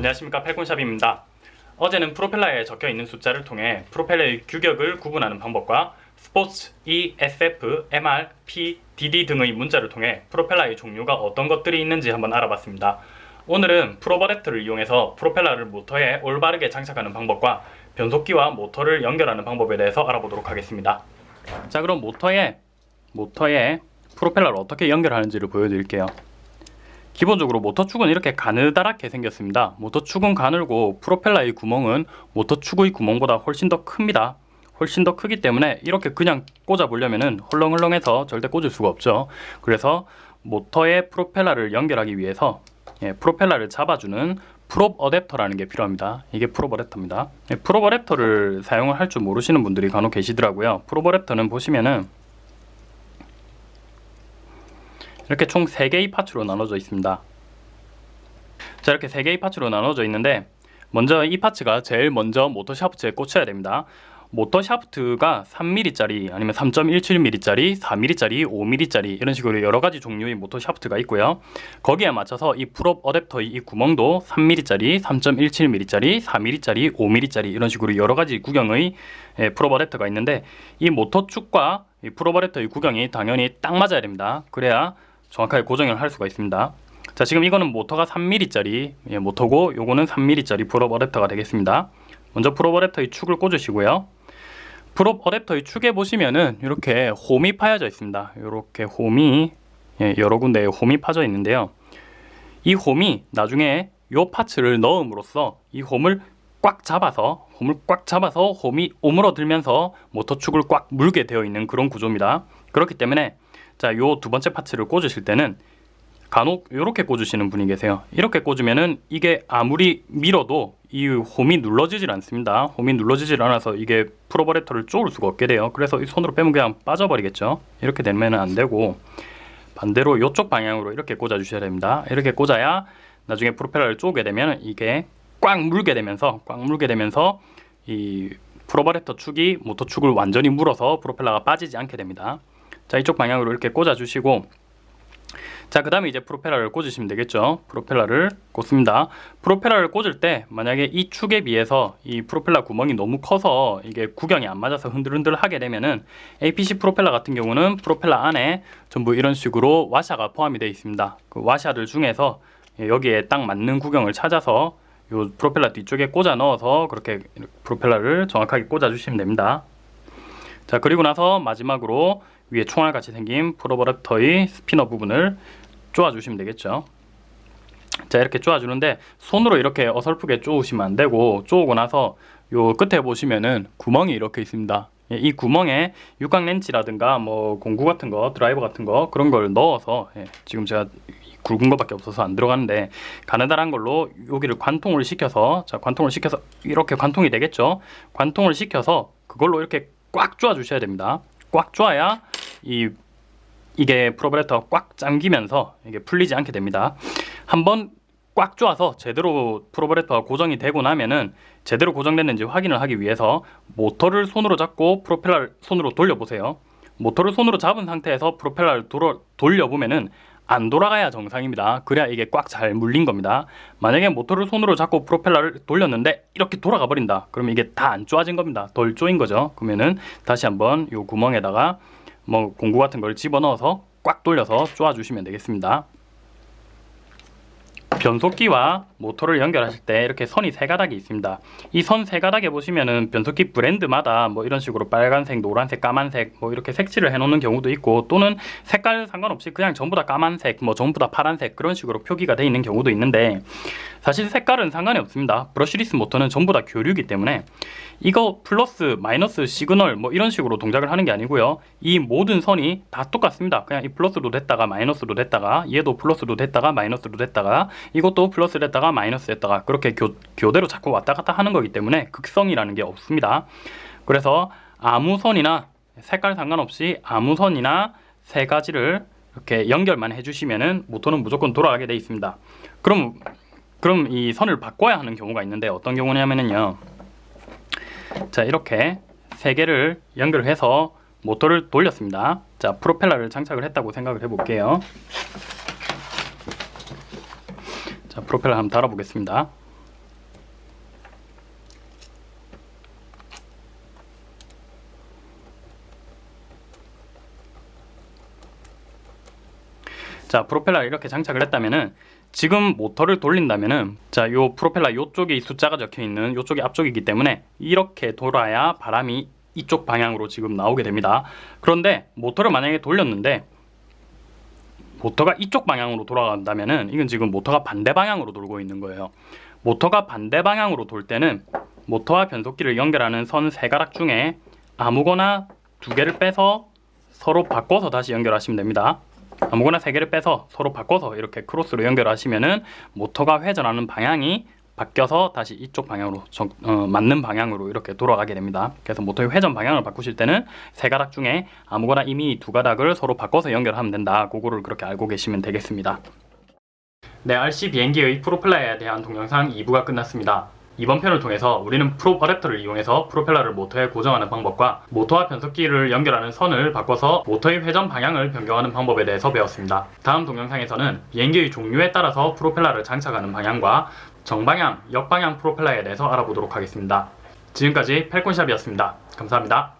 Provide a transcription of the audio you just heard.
안녕하십니까 팔콘샵입니다. 어제는 프로펠러에 적혀있는 숫자를 통해 프로펠러의 규격을 구분하는 방법과 스포츠, E, SF, MR, P, DD 등의 문자를 통해 프로펠러의 종류가 어떤 것들이 있는지 한번 알아봤습니다. 오늘은 프로버렉터를 이용해서 프로펠러를 모터에 올바르게 장착하는 방법과 변속기와 모터를 연결하는 방법에 대해서 알아보도록 하겠습니다. 자 그럼 모터에 모터에 프로펠러를 어떻게 연결하는지를 보여드릴게요. 기본적으로 모터축은 이렇게 가느다랗게 생겼습니다. 모터축은 가늘고 프로펠러의 구멍은 모터축의 구멍보다 훨씬 더 큽니다. 훨씬 더 크기 때문에 이렇게 그냥 꽂아 보려면은 헐렁헐렁해서 절대 꽂을 수가 없죠. 그래서 모터에 프로펠러를 연결하기 위해서 예, 프로펠러를 잡아주는 prop 어댑터라는 게 필요합니다. 이게 prop 어댑터입니다. 예, prop 어댑터를 사용을 할 줄 모르시는 분들이 간혹 계시더라고요. prop 어댑터는 보시면은 이렇게 총 3개의 parts로 나눠져 있습니다. 자 이렇게 3개의 parts로 나눠져 있는데 먼저 이 parts가 제일 먼저 모터 샤프트에 꽂혀야 됩니다. 모터 샤프트가 3mm짜리 아니면 3.17mm짜리 4mm짜리 5mm짜리 이런 식으로 여러가지 종류의 모터 샤프트가 있고요 거기에 맞춰서 이 prop 어댑터의 이 구멍도 3mm짜리 3.17mm짜리 4mm짜리 5mm짜리 이런 식으로 여러가지 구경의 prop 어댑터가 있는데 이 모터 축과 이 prop 어댑터의 구경이 당연히 딱 맞아야 됩니다 그래야 정확하게 고정을 할 수가 있습니다 자 지금 이거는 모터가 3mm짜리 예, 모터고 요거는 3mm짜리 prop 어댑터가 되겠습니다 먼저 prop 어댑터의 축을 꽂으시고요 prop 어댑터의 축에 보시면은 이렇게 홈이 파여져 있습니다. 이렇게 홈이 예, 여러 군데에 홈이 파져 있는데요. 이 홈이 나중에 이 parts를 넣음으로써 이 홈을 꽉 잡아서 홈을 꽉 잡아서 홈이 오므러들면서 모터축을 꽉 물게 되어 있는 그런 구조입니다. 그렇기 때문에 자, 요 두 번째 파츠를 꽂으실 때는 간혹 이렇게 꽂으시는 분이 계세요. 이렇게 꽂으면은 이게 아무리 밀어도 이 홈이 눌러지질 않습니다. 홈이 눌러지질 않아서 이게 프로버레터를 쪼을 수가 없게 돼요. 그래서 이 손으로 빼면 그냥 빠져버리겠죠. 이렇게 되면 안 되고 반대로 이쪽 방향으로 이렇게 꽂아 주셔야 됩니다. 이렇게 꽂아야 나중에 프로펠러를 쪼게 되면 이게 꽉 물게 되면서 꽉 물게 되면서 이 prop 어댑터 축이 모터 축을 완전히 물어서 프로펠러가 빠지지 않게 됩니다 자 이쪽 방향으로 이렇게 꽂아 주시고 자, 그 다음에 이제 프로펠러를 꽂으시면 되겠죠. 프로펠러를 꽂습니다. 프로펠러를 꽂을 때 만약에 이 축에 비해서 이 프로펠러 구멍이 너무 커서 이게 구경이 안 맞아서 흔들흔들 하게 되면은 APC 프로펠러 같은 경우는 프로펠러 안에 전부 이런 식으로 와샤가 포함이 되어 있습니다. 그 와샤들 중에서 여기에 딱 맞는 구경을 찾아서 이 프로펠러 뒤쪽에 꽂아 넣어서 그렇게 프로펠러를 정확하게 꽂아 주시면 됩니다. 자 그리고 나서 마지막으로 위에 총알같이 생긴 프로버랩터의 스피너 부분을 쪼아주시면 되겠죠. 자 이렇게 쪼아주는데 손으로 이렇게 어설프게 쪼우시면 안되고 쪼우고 나서 요 끝에 보시면은 구멍이 이렇게 있습니다. 예, 이 구멍에 육각 렌치라든가 뭐 공구 같은 거 드라이버 같은 거 그런 걸 넣어서 예, 지금 제가 굵은 것밖에 없어서 안 들어가는데 가느다란 걸로 여기를 관통을 시켜서 자 관통을 시켜서 이렇게 관통이 되겠죠? 관통을 시켜서 그걸로 이렇게 꽉 쪼아 주셔야 됩니다 꽉 쪼아야 이 이게 프로브레터가 꽉 잠기면서 이게 풀리지 않게 됩니다. 한번 꽉 조아서 제대로 프로브레터가 고정이 되고 나면은 제대로 고정됐는지 확인을 하기 위해서 모터를 손으로 잡고 프로펠러를 손으로 돌려보세요. 모터를 손으로 잡은 상태에서 프로펠러를 돌려보면은 안 돌아가야 정상입니다. 그래야 이게 꽉 잘 물린 겁니다. 만약에 모터를 손으로 잡고 프로펠러를 돌렸는데 이렇게 돌아가 버린다. 그러면 이게 다 안 쪼아진 겁니다. 덜 쪼인 거죠. 그러면은 다시 한번 이 구멍에다가 뭐 공구 같은 걸 집어넣어서 꽉 돌려서 쪼아주시면 되겠습니다. 변속기와 모터를 연결하실 때 이렇게 선이 세 가닥이 있습니다. 이 선 세 가닥에 보시면은 변속기 브랜드마다 뭐 이런 식으로 빨간색, 노란색, 까만색 뭐 이렇게 색칠을 해놓는 경우도 있고 또는 색깔 상관없이 그냥 전부 다 까만색, 뭐 전부 다 파란색 그런 식으로 표기가 되어 있는 경우도 있는데 사실 색깔은 상관이 없습니다. brushless 모터는 전부 다 교류이기 때문에 이거 플러스, 마이너스, 시그널 뭐 이런 식으로 동작을 하는 게 아니고요. 이 모든 선이 다 똑같습니다. 그냥 이 플러스로 됐다가 마이너스로 됐다가 얘도 플러스로 됐다가 마이너스로 됐다가 이것도 플러스 됐다가 마이너스 됐다가 그렇게 교, 교대로 자꾸 왔다 갔다 하는 거기 때문에 극성이라는 게 없습니다. 그래서 아무 선이나 색깔 상관없이 아무 선이나 세 가지를 이렇게 연결만 해주시면은 모터는 무조건 돌아가게 돼 있습니다. 그럼 그럼 이 선을 바꿔야 하는 경우가 있는데 어떤 경우냐면요. 자 이렇게 세 개를 연결해서 모터를 돌렸습니다. 자 프로펠러를 장착을 했다고 생각을 해볼게요. 자 프로펠러 한번 달아보겠습니다. 자 프로펠러 이렇게 장착을 했다면은 지금 모터를 돌린다면은 자요 프로펠러 요쪽에 숫자가 적혀있는 요쪽이 앞쪽이기 때문에 이렇게 돌아야 바람이 이쪽 방향으로 지금 나오게 됩니다. 그런데 모터를 만약에 돌렸는데 모터가 이쪽 방향으로 돌아간다면은 이건 지금 모터가 반대 방향으로 돌고 있는 거예요. 모터가 반대 방향으로 돌 때는 모터와 변속기를 연결하는 선 세 가락 중에 아무거나 두 개를 빼서 서로 바꿔서 다시 연결하시면 됩니다. 아무거나 세 개를 빼서 서로 바꿔서 이렇게 크로스로 연결하시면은 모터가 회전하는 방향이 바뀌어서 다시 이쪽 방향으로 정- 어, 맞는 방향으로 이렇게 돌아가게 됩니다. 그래서 모터의 회전 방향을 바꾸실 때는 세 가락 중에 아무거나 이미 두 가락을 서로 바꿔서 연결하면 된다. 그거를 그렇게 알고 계시면 되겠습니다. 네, RC 비행기의 프로펠러에 대한 동영상 2부가 끝났습니다. 이번 편을 통해서 우리는 prop 어댑터를 이용해서 프로펠러를 모터에 고정하는 방법과 모터와 변속기를 연결하는 선을 바꿔서 모터의 회전 방향을 변경하는 방법에 대해서 배웠습니다. 다음 동영상에서는 비행기의 종류에 따라서 프로펠러를 장착하는 방향과 정방향, 역방향 프로펠러에 대해서 알아보도록 하겠습니다. 지금까지 펠콘샵이었습니다. 감사합니다.